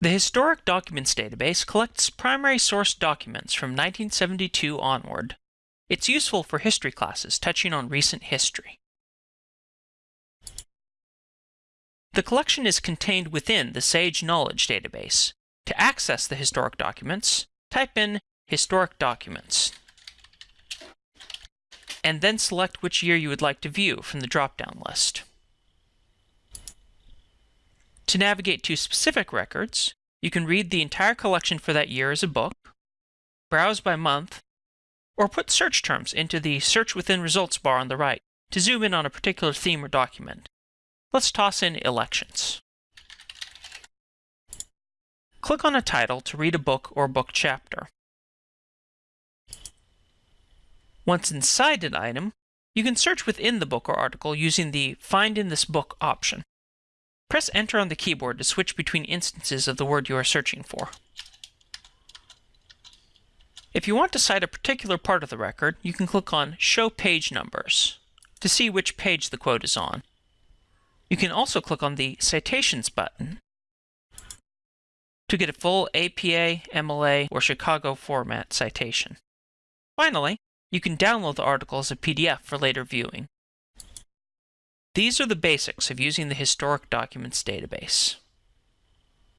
The Historic Documents database collects primary source documents from 1972 onward. It's useful for history classes touching on recent history. The collection is contained within the Sage Knowledge database. To access the historic documents, type in Historic Documents, and then select which year you would like to view from the drop-down list. To navigate to specific records, you can read the entire collection for that year as a book, browse by month, or put search terms into the Search Within Results bar on the right to zoom in on a particular theme or document. Let's toss in elections. Click on a title to read a book or book chapter. Once inside an item, you can search within the book or article using the Find in this book option. Press Enter on the keyboard to switch between instances of the word you are searching for. If you want to cite a particular part of the record, you can click on Show Page Numbers to see which page the quote is on. You can also click on the Citations button to get a full APA, MLA, or Chicago format citation. Finally, you can download the article as a PDF for later viewing. These are the basics of using the Historic Documents database.